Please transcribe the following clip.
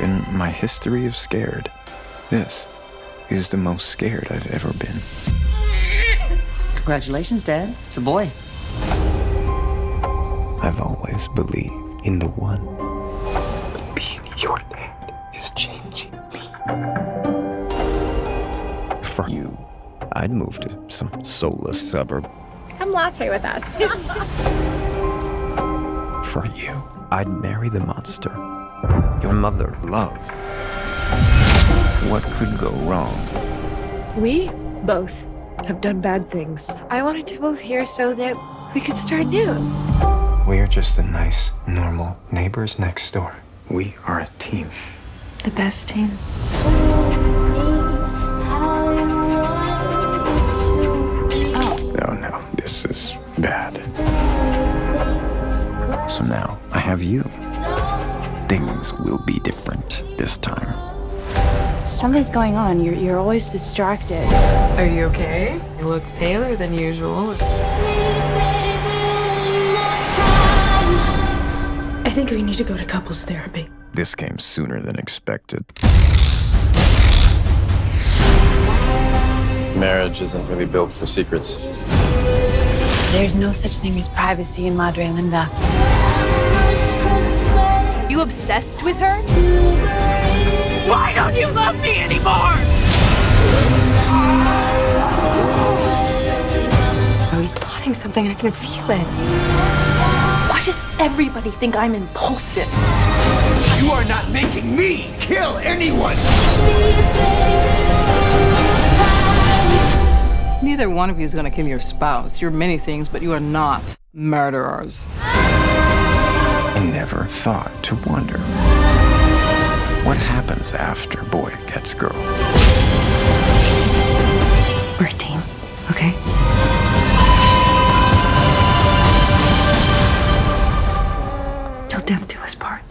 In my history of scared, this is the most scared I've ever been. Congratulations, Dad. It's a boy. I've always believed in the one. But being your dad is changing me. For you, I'd move to some soulless suburb. Come latte with us. For you, I'd marry the monster your mother loved. What could go wrong? We both have done bad things. I wanted to move here so that we could start new. We're just the nice, normal neighbors next door. We are a team. The best team. Oh. No, no, this is bad. So now I have you. Things will be different this time. Something's going on. You're, you're always distracted. Are you okay? You look paler than usual. I think we need to go to couples therapy. This came sooner than expected. Marriage isn't really built for secrets. There's no such thing as privacy in Madre Linda. You obsessed with her? Why don't you love me anymore? I was plotting something and I can feel it. Why does everybody think I'm impulsive? You are not making me kill anyone! Neither one of you is going to kill your spouse. You're many things, but you are not murderers never thought to wonder what happens after boy gets girl. We're a team, okay? Till death do us part.